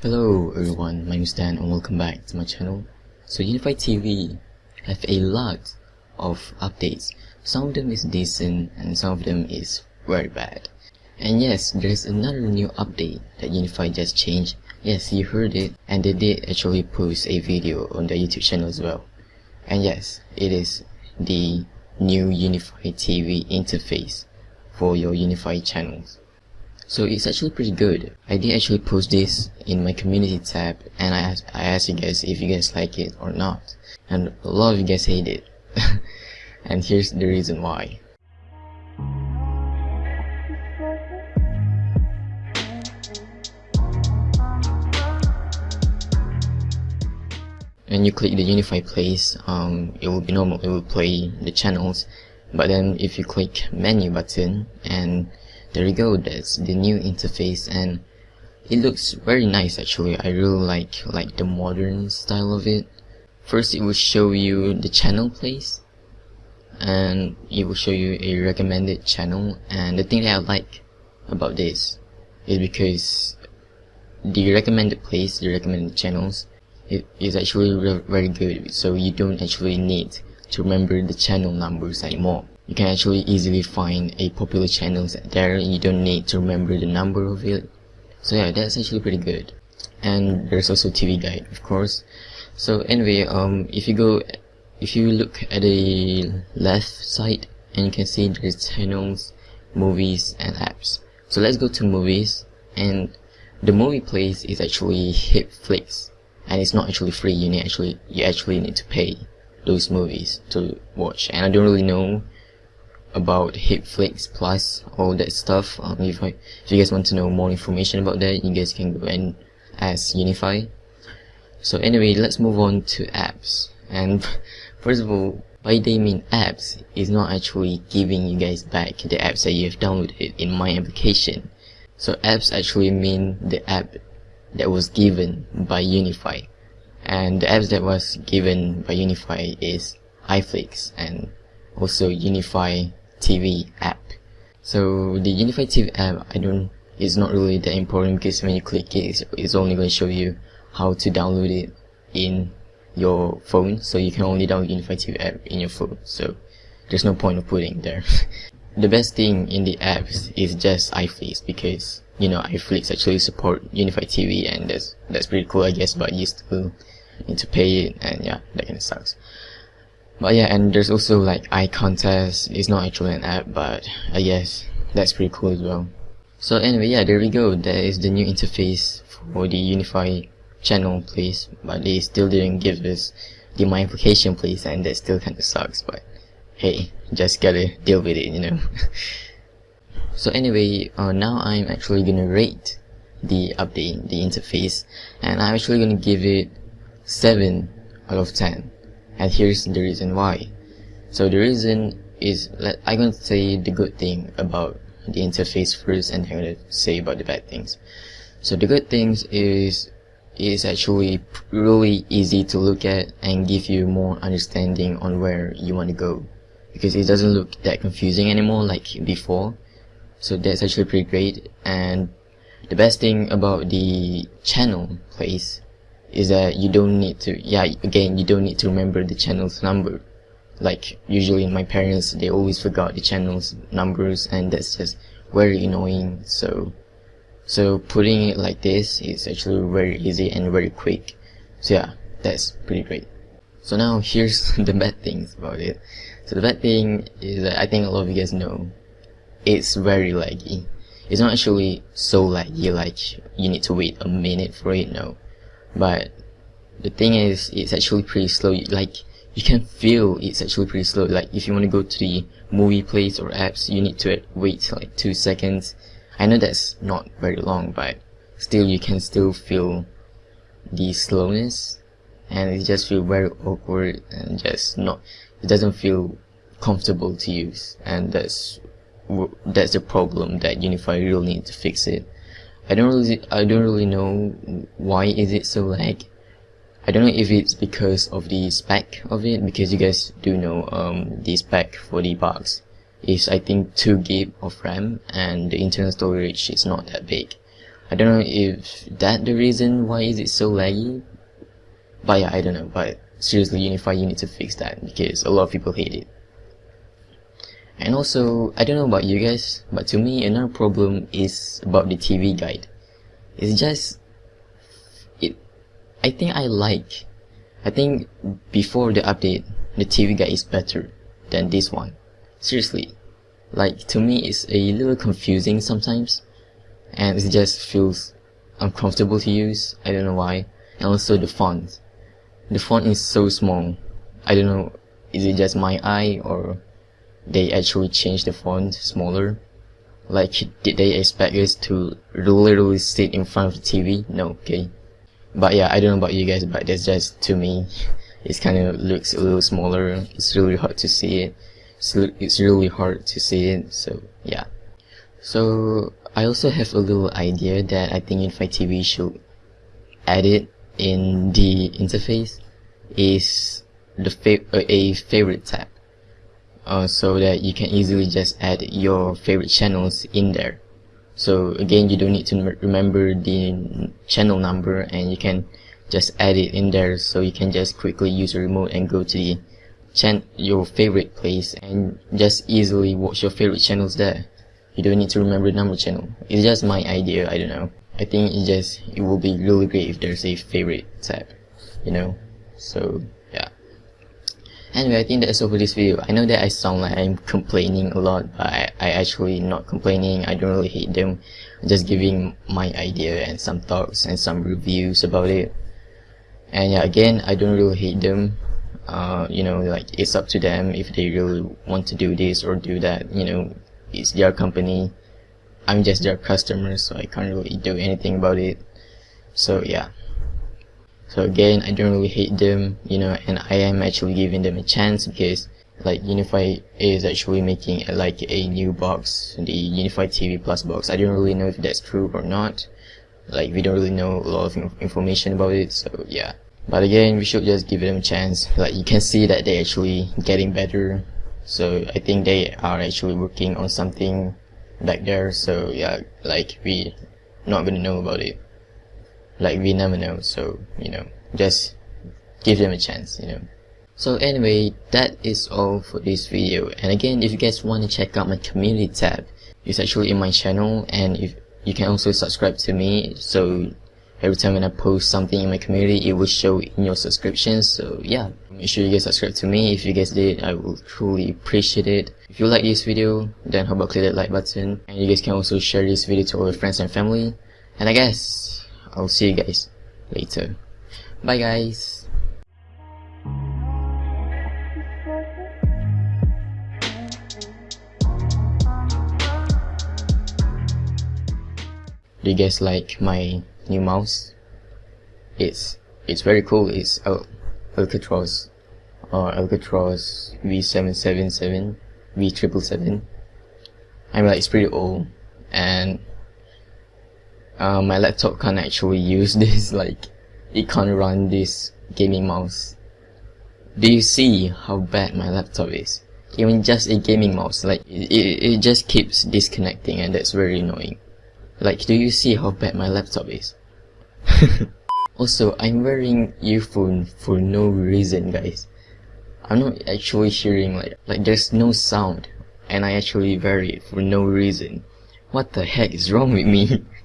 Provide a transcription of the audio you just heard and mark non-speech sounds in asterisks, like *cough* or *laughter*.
Hello everyone, my name is Dan and welcome back to my channel. So UniFi TV have a lot of updates. Some of them is decent and some of them is very bad. And yes, there's another new update that UniFi just changed. Yes, you heard it and they did actually post a video on their YouTube channel as well. And yes, it is the new UniFi TV interface for your UniFi channels. So it's actually pretty good. I did actually post this in my community tab and I asked, I asked you guys if you guys like it or not. And a lot of you guys hate it. *laughs* and here's the reason why. When you click the UniFi place, um, it will be normal, it will play the channels. But then if you click menu button and there you go that's the new interface and it looks very nice actually. I really like like the modern style of it. First it will show you the channel place and it will show you a recommended channel. And the thing that I like about this is because the recommended place the recommended channels it is actually very good. So you don't actually need to remember the channel numbers anymore you can actually easily find a popular channels there you don't need to remember the number of it. So yeah that's actually pretty good. And there's also TV guide of course. So anyway um if you go if you look at the left side and you can see there's channels movies and apps. So let's go to movies. And the movie place is actually Hitflix. And it's not actually free. You need actually you actually need to pay those movies to watch. And I don't really know about Hitflix Plus, all that stuff. Um, if, I, if you guys want to know more information about that, you guys can go and ask UniFi. So anyway, let's move on to apps. And *laughs* first of all, by they mean apps is not actually giving you guys back the apps that you have downloaded in my application. So apps actually mean the app that was given by UniFi. And the apps that was given by UniFi is iFlix and also UniFi TV app. So the UniFi TV app, I don't, is not really that important because when you click it, it's, it's only going to show you how to download it in your phone. So you can only download UniFi TV app in your phone. So there's no point of putting there. *laughs* the best thing in the apps is just iFlix because you know iFlix actually support UniFi TV and that's that's pretty cool I guess but you still need to pay it and yeah that kind of sucks but yeah, and there's also like iContest. It's not actually an app, but I guess that's pretty cool as well. So anyway, yeah, there we go. That is the new interface for the UniFi channel place, but they still didn't give us the my application place, and that still kinda sucks, but hey, just gotta deal with it, you know. *laughs* so anyway, uh, now I'm actually gonna rate the update, the interface, and I'm actually gonna give it 7 out of 10 and here's the reason why. So the reason is, I'm going to say the good thing about the interface first and I'm going to say about the bad things. So the good things is is actually really easy to look at and give you more understanding on where you want to go because it doesn't look that confusing anymore like before so that's actually pretty great and the best thing about the channel place is that you don't need to yeah again you don't need to remember the channel's number. Like usually my parents they always forgot the channel's numbers and that's just very annoying. So so putting it like this is actually very easy and very quick. So yeah that's pretty great. So now *laughs* here's the bad things about it. So the bad thing is that I think a lot of you guys know it's very laggy. It's not actually so laggy like you need to wait a minute for it no but the thing is it's actually pretty slow. Like you can feel it's actually pretty slow. Like if you want to go to the movie place or apps you need to wait like two seconds. I know that's not very long but still you can still feel the slowness. And it just feel very awkward and just not it doesn't feel comfortable to use. And that's that's the problem that UniFi really need to fix it I don't really I don't really know why is it so lag. I don't know if it's because of the spec of it because you guys do know um, the spec for the box is I think 2 gig of RAM and the internal storage is not that big. I don't know if that the reason why is it so laggy. But yeah, I don't know. But seriously, UniFi, you need to fix that because a lot of people hate it. And also, I don't know about you guys, but to me, another problem is about the TV guide. It's just, it, I think I like, I think before the update, the TV guide is better than this one. Seriously. Like, to me, it's a little confusing sometimes, and it just feels uncomfortable to use, I don't know why. And also the font. The font is so small. I don't know, is it just my eye, or they actually change the font smaller. Like, did they expect us to literally sit in front of the TV? No, okay. But yeah, I don't know about you guys, but that's just to me. *laughs* It kind of looks a little smaller. It's really hard to see it. It's, it's really hard to see it. So yeah. So I also have a little idea that I think UniFi TV should edit in the interface is the fa a favorite tab uh, so that you can easily just add your favorite channels in there. So again you don't need to remember the channel number and you can just add it in there. So you can just quickly use the remote and go to the chan your favorite place and just easily watch your favorite channels there. You don't need to remember the number channel. It's just my idea. I don't know. I think it just it will be really great if there's a favorite tab you know? So Anyway, I think that's all for this video. I know that I sound like I'm complaining a lot, but I, I actually not complaining. I don't really hate them. I'm just giving my idea and some thoughts and some reviews about it. And yeah, again, I don't really hate them. Uh, you know, like it's up to them if they really want to do this or do that. You know, it's their company. I'm just their customer, so I can't really do anything about it. So yeah. So again, I don't really hate them, you know, and I am actually giving them a chance because like UniFi is actually making a, like a new box, the UniFi TV Plus box. I don't really know if that's true or not. Like we don't really know a lot of information about it, so yeah. But again, we should just give them a chance. Like you can see that they're actually getting better. So I think they are actually working on something back there. So yeah, like we not gonna know about it like we never know so you know just give them a chance you know. So anyway that is all for this video. And again if you guys want to check out my community tab it's actually in my channel and if you can also subscribe to me. So every time when I post something in my community it will show in your subscriptions. So yeah make sure you guys subscribe to me. If you guys did I will truly appreciate it. If you like this video then how about click that like button. And you guys can also share this video to all your friends and family. And I guess I'll see you guys later. Bye guys. Do you guys like my new mouse? It's it's very cool. It's Al Alcatraz or Alcatraz V777 V777. I mean, like it's pretty old and uh, my laptop can't actually use *laughs* this like it can't run this gaming mouse. Do you see how bad my laptop is? Even just a gaming mouse like it, it, it just keeps disconnecting and that's very annoying. Like do you see how bad my laptop is? *laughs* Also I'm wearing earphone for no reason guys. I'm not actually hearing like like there's no sound and I actually wear it for no reason. What the heck is wrong with me *laughs*